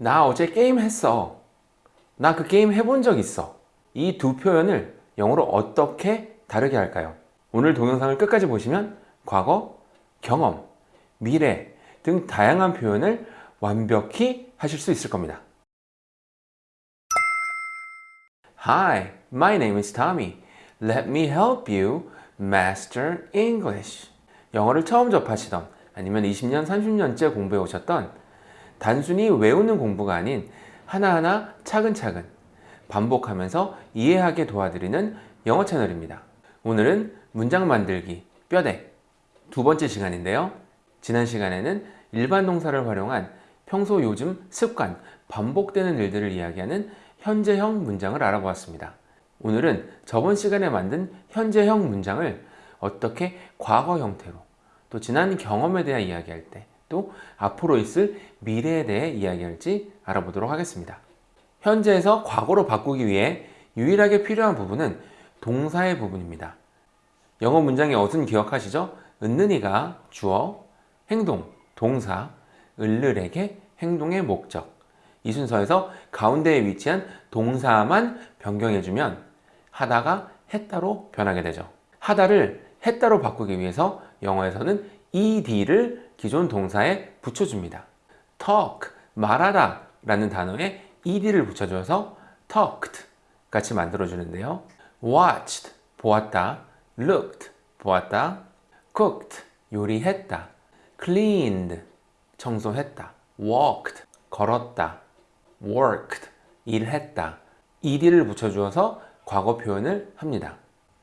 나 어제 게임 했어. 나 그 게임 해본 적 있어. 이 두 표현을 영어로 어떻게 다르게 할까요? 오늘 동영상을 끝까지 보시면 과거, 경험, 미래 등 다양한 표현을 완벽히 하실 수 있을 겁니다. Hi, my name is Tommy. Let me help you master English. 영어를 처음 접하시던 아니면 20년, 30년째 공부해 오셨던 단순히 외우는 공부가 아닌 하나하나 차근차근 반복하면서 이해하게 도와드리는 영어 채널입니다. 오늘은 문장 만들기 뼈대 두 번째 시간인데요. 지난 시간에는 일반 동사를 활용한 평소 요즘 습관, 반복되는 일들을 이야기하는 현재형 문장을 알아보았습니다. 오늘은 저번 시간에 만든 현재형 문장을 어떻게 과거 형태로 또 지난 경험에 대해 이야기할 때 또 앞으로 있을 미래에 대해 이야기할지 알아보도록 하겠습니다. 현재에서 과거로 바꾸기 위해 유일하게 필요한 부분은 동사의 부분입니다. 영어 문장의 어순 기억하시죠? 은는이가 주어, 행동, 동사, 을르에게 행동의 목적 이 순서에서 가운데에 위치한 동사만 변경해주면 하다가 했다로 변하게 되죠. 하다를 했다로 바꾸기 위해서 영어에서는 ed를 기존 동사에 붙여줍니다. talk, 말하다 라는 단어에 ed를 붙여줘서 talked 같이 만들어주는데요. watched, 보았다. looked, 보았다. cooked, 요리했다. cleaned, 청소했다. walked, 걸었다. worked, 일했다. ed를 붙여주어서 과거 표현을 합니다.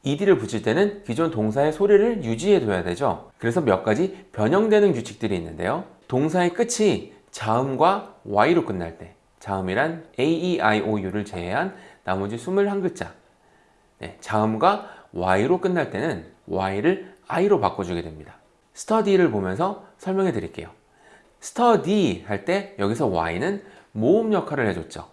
Ed를 붙일 때는 기존 동사의 소리를 유지해 둬야 되죠. 그래서 몇 가지 변형되는 규칙들이 있는데요. 동사의 끝이 자음과 y로 끝날 때 자음이란 a, e, i, o, u를 제외한 나머지 21글자 네, 자음과 y로 끝날 때는 y를 i로 바꿔주게 됩니다. study를 보면서 설명해 드릴게요. study 할 때 여기서 y는 모음 역할을 해줬죠.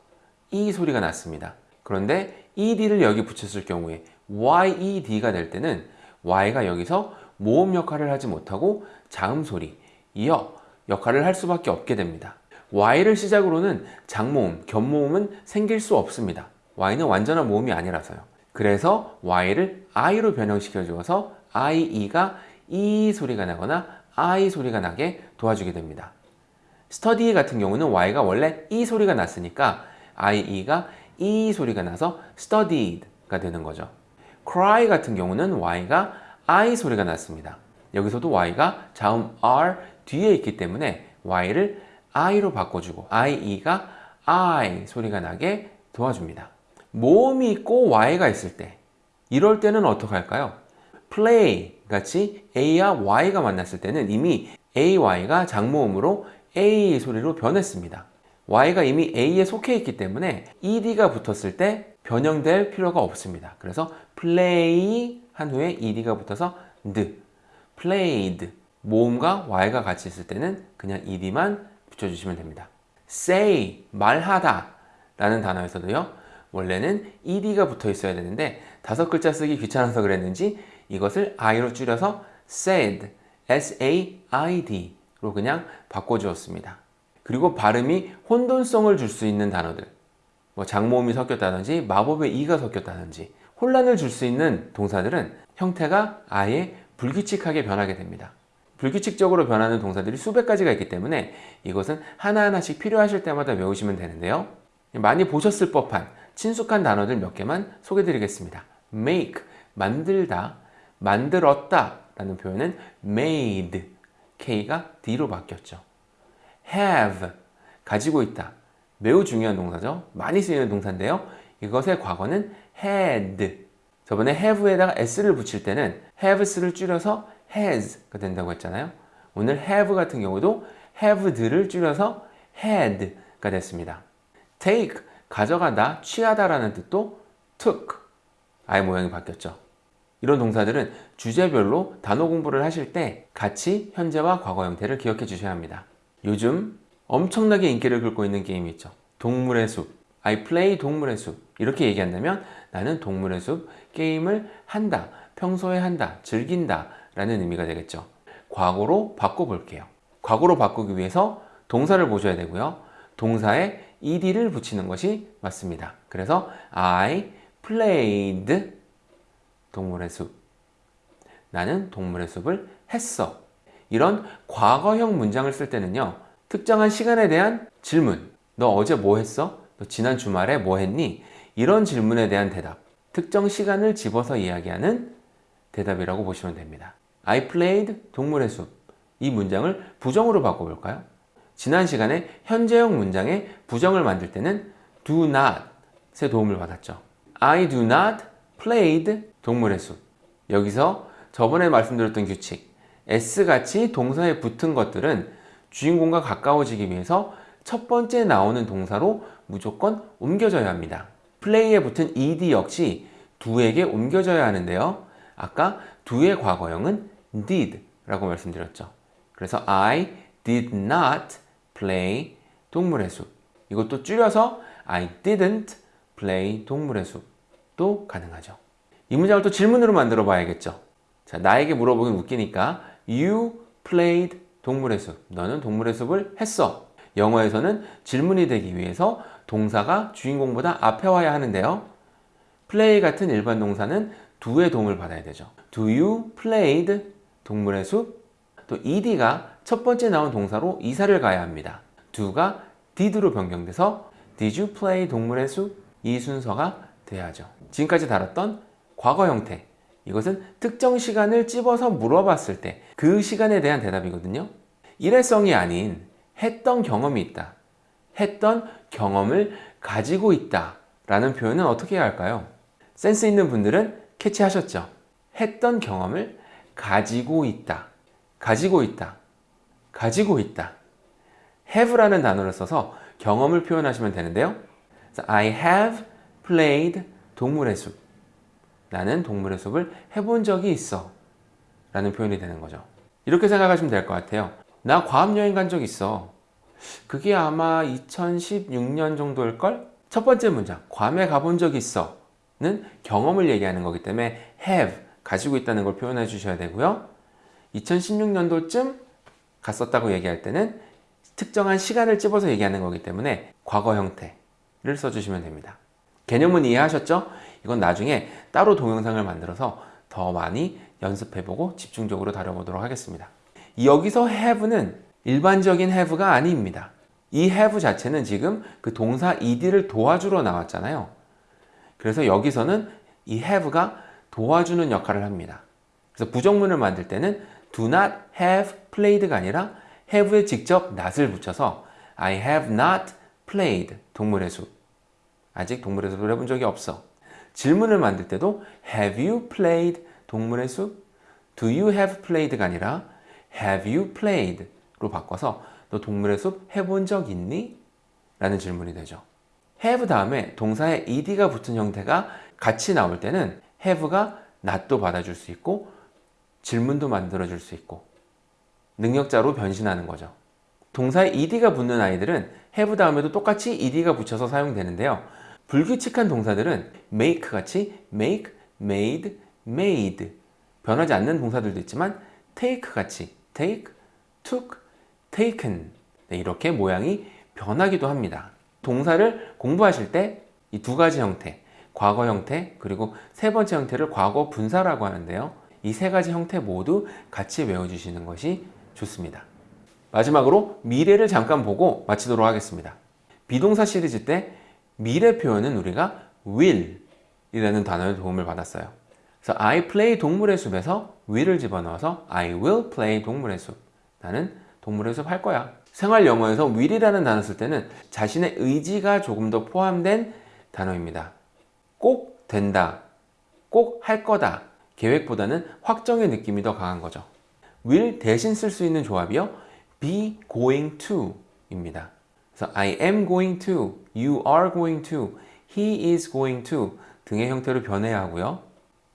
e 소리가 났습니다. 그런데 ed를 여기 붙였을 경우에 yed가 될 때는 y가 여기서 모음 역할을 하지 못하고 자음 소리, 여 역할을 할 수밖에 없게 됩니다. y를 시작으로는 장모음, 견모음은 생길 수 없습니다. y는 완전한 모음이 아니라서요. 그래서 y를 i로 변형시켜 주어서 ie가 e 소리가 나거나 i 소리가 나게 도와주게 됩니다. study 같은 경우는 y가 원래 e 소리가 났으니까 ie가 e 소리가 나서 studied가 되는 거죠. Cry 같은 경우는 y가 i 소리가 났습니다. 여기서도 y가 자음 r 뒤에 있기 때문에 y를 i로 바꿔주고 ie가 i 소리가 나게 도와줍니다. 모음이 있고 y가 있을 때 이럴 때는 어떻게 할까요? play 같이 a와 y가 만났을 때는 이미 ay가 장모음으로 a 소리로 변했습니다. y가 이미 a에 속해 있기 때문에 ed가 붙었을 때 변형될 필요가 없습니다. 그래서 play 한 후에 ed가 붙어서 d, played 모음과 y가 같이 있을 때는 그냥 ed만 붙여주시면 됩니다. say 말하다 라는 단어에서도요 원래는 ed가 붙어 있어야 되는데 다섯 글자 쓰기 귀찮아서 그랬는지 이것을 i로 줄여서 said, s-a-i-d로 그냥 바꿔주었습니다. 그리고 발음이 혼돈성을 줄 수 있는 단어들 뭐 장모음이 섞였다든지 마법의 이가 섞였다든지 혼란을 줄 수 있는 동사들은 형태가 아예 불규칙하게 변하게 됩니다. 불규칙적으로 변하는 동사들이 수백 가지가 있기 때문에 이것은 하나하나씩 필요하실 때마다 외우시면 되는데요. 많이 보셨을 법한 친숙한 단어들 몇 개만 소개해 드리겠습니다. make, 만들다, 만들었다 라는 표현은 made, K가 D로 바뀌었죠. have, 가지고 있다. 매우 중요한 동사죠. 많이 쓰이는 동사인데요. 이것의 과거는 had. 저번에 have에다가 s를 붙일 때는 haves를 줄여서 has가 된다고 했잖아요. 오늘 have 같은 경우도 haved를 줄여서 had가 됐습니다. take, 가져가다, 취하다 라는 뜻도 took, 아예 모양이 바뀌었죠. 이런 동사들은 주제별로 단어 공부를 하실 때 같이 현재와 과거 형태를 기억해 주셔야 합니다. 요즘 엄청나게 인기를 끌고 있는 게임이 있죠. 동물의 숲. I play 동물의 숲. 이렇게 얘기한다면 나는 동물의 숲 게임을 한다. 평소에 한다. 즐긴다. 라는 의미가 되겠죠. 과거로 바꿔볼게요. 과거로 바꾸기 위해서 동사를 보셔야 되고요. 동사에 ed를 붙이는 것이 맞습니다. 그래서 I played 동물의 숲. 나는 동물의 숲을 했어. 이런 과거형 문장을 쓸 때는요. 특정한 시간에 대한 질문. 너 어제 뭐 했어? 너 지난 주말에 뭐 했니? 이런 질문에 대한 대답. 특정 시간을 집어서 이야기하는 대답이라고 보시면 됩니다. I played 동물의 숲. 이 문장을 부정으로 바꿔볼까요? 지난 시간에 현재형 문장에 부정을 만들 때는 do not의 도움을 받았죠. I do not played 동물의 숲. 여기서 저번에 말씀드렸던 규칙 S같이 동사에 붙은 것들은 주인공과 가까워지기 위해서 첫 번째 나오는 동사로 무조건 옮겨져야 합니다. play에 붙은 ed 역시 do에게 옮겨져야 하는데요. 아까 do의 과거형은 did 라고 말씀드렸죠. 그래서 I did not play 동물의 숲. 이것도 줄여서 I didn't play 동물의 숲도 가능하죠. 이 문장을 또 질문으로 만들어 봐야겠죠. 자, 나에게 물어보긴 웃기니까 You played 동물의 숲. 너는 동물의 숲을 했어. 영어에서는 질문이 되기 위해서 동사가 주인공보다 앞에 와야 하는데요. play 같은 일반 동사는 do의 도움을 받아야 되죠. Do you played 동물의 숲? 또 ed가 첫 번째 나온 동사로 이사를 가야 합니다. do가 did로 변경돼서 Did you play 동물의 숲? 이 순서가 돼야죠. 지금까지 다뤘던 과거 형태 이것은 특정 시간을 찝어서 물어봤을 때 그 시간에 대한 대답이거든요. 일회성이 아닌 했던 경험이 있다. 했던 경험을 가지고 있다. 라는 표현은 어떻게 해야 할까요? 센스 있는 분들은 캐치하셨죠? 했던 경험을 가지고 있다. 가지고 있다. 가지고 있다. have라는 단어를 써서 경험을 표현하시면 되는데요. I have played 동물의 숲. 나는 동물의 숲을 해본 적이 있어. 라는 표현이 되는 거죠. 이렇게 생각하시면 될 것 같아요. 나 과학여행 간 적 있어. 그게 아마 2016년 정도일걸? 첫 번째 문장, 괌에 가본 적 있어. 는 경험을 얘기하는 거기 때문에 have, 가지고 있다는 걸 표현해 주셔야 되고요. 2016년도쯤 갔었다고 얘기할 때는 특정한 시간을 찝어서 얘기하는 거기 때문에 과거 형태를 써주시면 됩니다. 개념은 이해하셨죠? 이건 나중에 따로 동영상을 만들어서 더 많이 연습해보고 집중적으로 다뤄보도록 하겠습니다. 여기서 have는 일반적인 have가 아닙니다. 이 have 자체는 지금 그 동사 ed를 도와주러 나왔잖아요. 그래서 여기서는 이 have가 도와주는 역할을 합니다. 그래서 부정문을 만들 때는 do not have played가 아니라 have에 직접 not을 붙여서 I have not played 동물의 숲 아직 동물의 숲을 해본 적이 없어 질문을 만들 때도 have you played 동물의 숲 do you have played가 아니라 have you played 로 바꿔서 너 동물의 숲 해본 적 있니? 라는 질문이 되죠 have 다음에 동사에 ed가 붙은 형태가 같이 나올 때는 have가 not도 받아줄 수 있고 질문도 만들어줄 수 있고 능력자로 변신하는 거죠. 동사에 ed가 붙는 아이들은 have 다음에도 똑같이 ed가 붙여서 사용되는데요. 불규칙한 동사들은 make 같이 make, made, made 변하지 않는 동사들도 있지만 take 같이 take, took, taken 네, 이렇게 모양이 변하기도 합니다. 동사를 공부하실 때 이 두 가지 형태 과거 형태 그리고 세 번째 형태를 과거 분사라고 하는데요. 이 세 가지 형태 모두 같이 외워주시는 것이 좋습니다. 마지막으로 미래를 잠깐 보고 마치도록 하겠습니다. 비동사 시리즈 때 미래 표현은 우리가 will 이라는 단어의 도움을 받았어요. 그래서 I play 동물의 숲에서 will을 집어넣어서 I will play 동물의 숲. 나는 동물의 숲 할 거야. 생활 영어에서 will이라는 단어 쓸 때는 자신의 의지가 조금 더 포함된 단어입니다. 꼭 된다, 꼭 할 거다 계획보다는 확정의 느낌이 더 강한 거죠. will 대신 쓸 수 있는 조합이요. be going to 입니다. 그래서 I am going to, you are going to, he is going to 등의 형태로 변해야 하고요.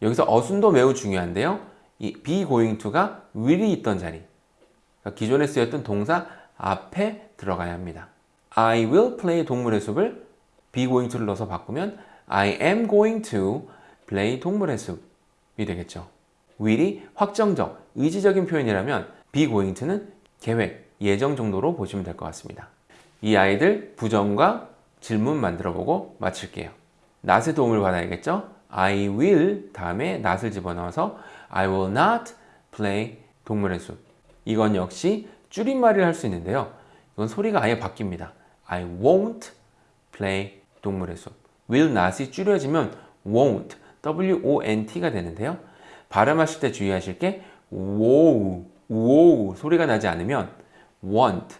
여기서 어순도 매우 중요한데요. 이 be going to가 will이 있던 자리 그러니까 기존에 쓰였던 동사 앞에 들어가야 합니다. I will play 동물의 숲을 be going to를 넣어서 바꾸면 I am going to play 동물의 숲이 되겠죠. will이 확정적, 의지적인 표현이라면 be going to는 계획, 예정 정도로 보시면 될 것 같습니다. 이 아이들 부정과 질문 만들어 보고 마칠게요. not의 도움을 받아야겠죠? I will 다음에 not을 집어넣어서 I will not play 동물의 숲. 이건 역시 줄임말을 할 수 있는데요. 이건 소리가 아예 바뀝니다. I won't play 동물의 숲. will not이 줄여지면 won't, w-o-n-t가 되는데요. 발음하실 때 주의하실 게 wow, wow 소리가 나지 않으면 want,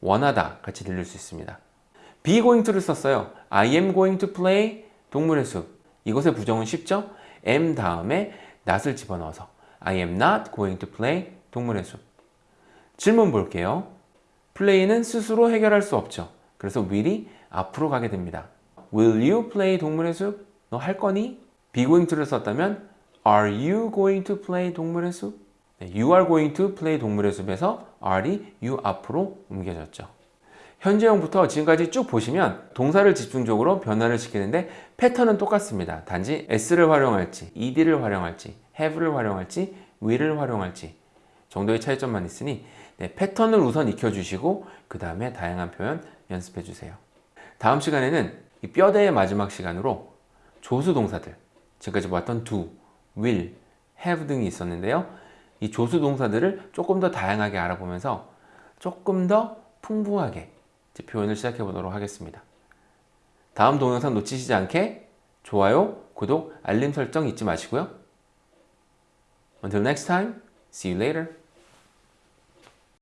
원하다 같이 들릴 수 있습니다. be going to를 썼어요. I am going to play 동물의 숲. 이것의 부정은 쉽죠? am 다음에 not을 집어넣어서 I am not going to play 동물의 숲. 질문 볼게요. play는 스스로 해결할 수 없죠. 그래서 will이 앞으로 가게 됩니다. Will you play 동물의 숲? 너 할 거니? be going to를 썼다면 Are you going to play 동물의 숲? 네, you are going to play 동물의 숲에서 are이 you 앞으로 옮겨졌죠. 현재형부터 지금까지 쭉 보시면 동사를 집중적으로 변화를 시키는데 패턴은 똑같습니다. 단지 s를 활용할지, ed를 활용할지, have를 활용할지, will을 활용할지 정도의 차이점만 있으니 네, 패턴을 우선 익혀주시고 그 다음에 다양한 표현 연습해 주세요. 다음 시간에는 이 뼈대의 마지막 시간으로 조수 동사들 지금까지 봤던 do, will, have 등이 있었는데요. 이 조수 동사들을 조금 더 다양하게 알아보면서 조금 더 풍부하게 표현을 시작해 보도록 하겠습니다. 다음 동영상 놓치시지 않게 좋아요, 구독, 알림 설정 잊지 마시고요. Until next time, see you later.